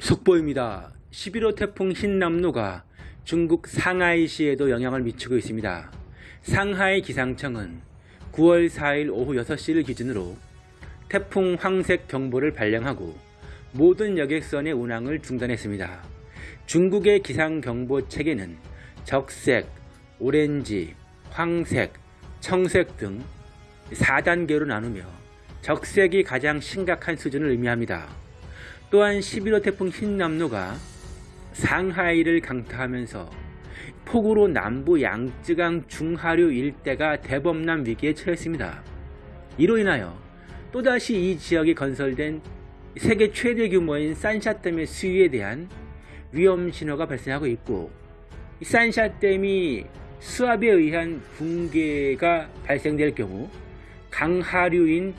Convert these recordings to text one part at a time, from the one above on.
속보입니다. 11호 태풍 흰남노가 중국 상하이시에도 영향을 미치고 있습니다. 상하이 기상청은 9월 4일 오후 6시를 기준으로 태풍 황색 경보를 발령하고 모든 여객선의 운항을 중단했습니다. 중국의 기상경보 체계는 적색, 오렌지, 황색, 청색 등 4단계로 나누며 적색이 가장 심각한 수준을 의미합니다. 또한 11호 태풍 흰남노가 상하이를 강타하면서 폭우로 남부 양쯔강 중하류 일대가 대범람 위기에 처했습니다. 이로 인하여 또다시 이 지역에 건설된 세계 최대 규모인 산샤댐의 수위에 대한 위험 신호가 발생하고 있고 산샤댐이 수압에 의한 붕괴가 발생될 경우 강하류인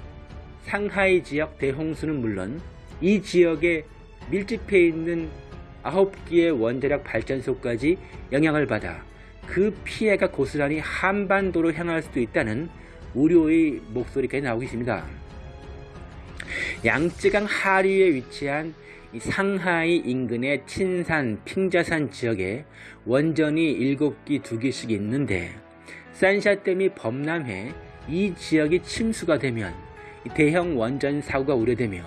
상하이 지역 대홍수는 물론 이 지역에 밀집해 있는 9개의 원자력 발전소까지 영향을 받아 그 피해가 고스란히 한반도로 향할 수도 있다는 우려의 목소리까지 나오고 있습니다. 양쯔강 하류에 위치한 상하이 인근의 친산, 핑자산 지역에 원전이 7기 2개씩 있는데 산샤댐이 범람해 이 지역이 침수가 되면 대형 원전 사고가 우려되며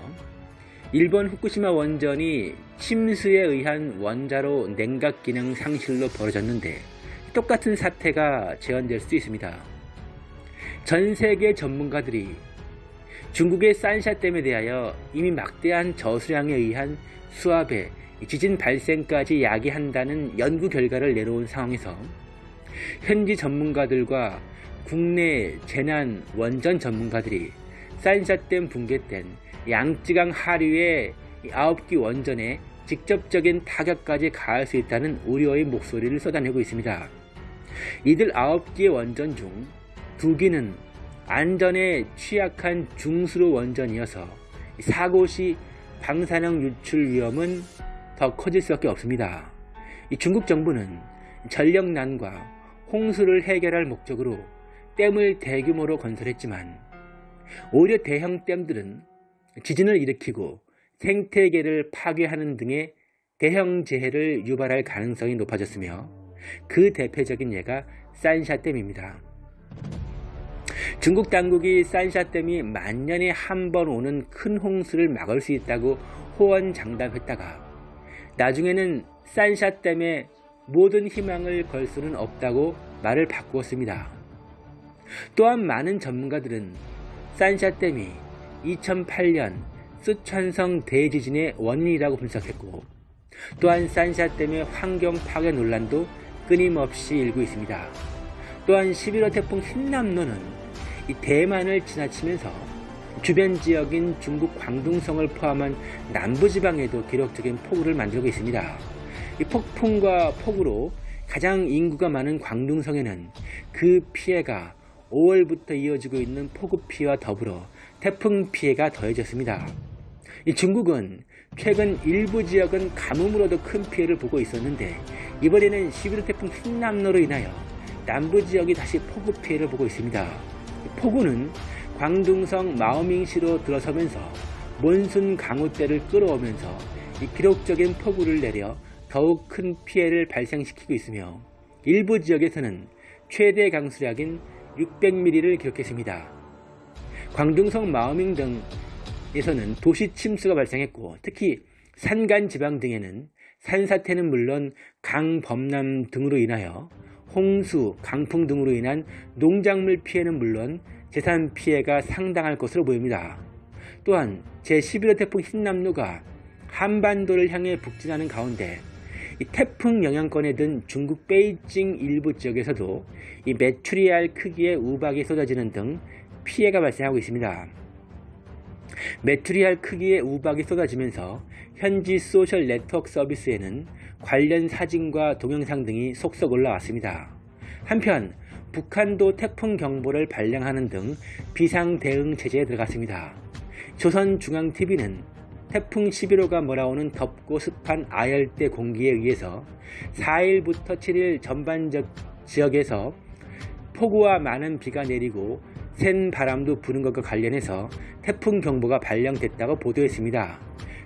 일본 후쿠시마 원전이 침수에 의한 원자로 냉각 기능 상실로 벌어졌는데 똑같은 사태가 재현될 수 있습니다. 전 세계 전문가들이 중국의 산샤댐에 대하여 이미 막대한 저수량에 의한 수압에 지진 발생까지 야기한다는 연구 결과를 내놓은 상황에서 현지 전문가들과 국내 재난 원전 전문가들이 산샤댐 붕괴 땐 양쯔강 하류의 9기 원전에 직접적인 타격까지 가할 수 있다는 우려의 목소리를 쏟아내고 있습니다. 이들 9기의 원전 중 2기는 안전에 취약한 중수로 원전이어서 사고 시 방사능 유출 위험은 더 커질 수밖에 없습니다. 중국 정부는 전력난과 홍수를 해결할 목적으로 댐을 대규모로 건설했지만 오히려 대형 댐들은 지진을 일으키고 생태계를 파괴하는 등의 대형 재해를 유발할 가능성이 높아졌으며 그 대표적인 예가 산샤댐입니다. 중국 당국이 산샤댐이 만년에 한 번 오는 큰 홍수를 막을 수 있다고 호언장담했다가 나중에는 산샤댐에 모든 희망을 걸 수는 없다고 말을 바꾸었습니다. 또한 많은 전문가들은 산샤댐이 2008년 쓰촨성 대지진의 원인이라고 분석했고 또한 산샤댐의 환경 파괴 논란도 끊임없이 일고 있습니다. 또한 11호 태풍 흰남노는 이 대만을 지나치면서 주변 지역인 중국 광둥성을 포함한 남부지방에도 기록적인 폭우를 만들고 있습니다. 이 폭풍과 폭우로 가장 인구가 많은 광둥성에는 그 피해가 5월부터 이어지고 있는 폭우 피해와 더불어 태풍 피해가 더해졌습니다. 중국은 최근 일부 지역은 가뭄으로도 큰 피해를 보고 있었는데 이번에는 11호 태풍 흰남노로 인하여 남부 지역이 다시 폭우 피해를 보고 있습니다. 폭우는 광둥성 마오밍시로 들어서면서 몬순 강우대를 끌어오면서 기록적인 폭우를 내려 더욱 큰 피해를 발생시키고 있으며 일부 지역에서는 최대 강수량인 600mm를 기록했습니다. 광둥성 마오밍 등에서는 도시 침수가 발생했고 특히 산간 지방 등에는 산사태는 물론 강범람 등으로 인하여 홍수, 강풍 등으로 인한 농작물 피해는 물론 재산 피해가 상당할 것으로 보입니다. 또한 제11호 태풍 힌남노가 한반도를 향해 북진하는 가운데 이 태풍 영향권에 든 중국 베이징 일부 지역에서도 이 메추리알 크기의 우박이 쏟아지는 등 피해가 발생하고 있습니다. 메추리알 크기의 우박이 쏟아지면서 현지 소셜 네트워크 서비스에는 관련 사진과 동영상 등이 속속 올라왔습니다. 한편 북한도 태풍 경보를 발령하는 등 비상 대응 체제에 들어갔습니다. 조선중앙TV는 태풍 11호가 몰아오는 덥고 습한 아열대 공기에 의해서 4일부터 7일 전반적 지역에서 폭우와 많은 비가 내리고 센 바람도 부는 것과 관련해서 태풍 경보가 발령됐다고 보도했습니다.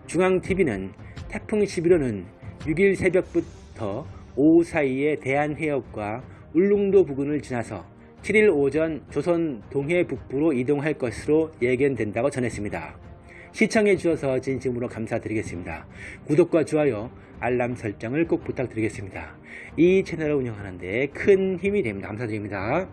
중앙TV는 태풍 11호는 6일 새벽부터 오후 사이에 대한해역과 울릉도 부근을 지나서 7일 오전 조선 동해 북부로 이동할 것으로 예견된다고 전했습니다. 시청해 주셔서 진심으로 감사드리겠습니다. 구독과 좋아요, 알람 설정을 꼭 부탁드리겠습니다. 이 채널을 운영하는데 큰 힘이 됩니다. 감사드립니다.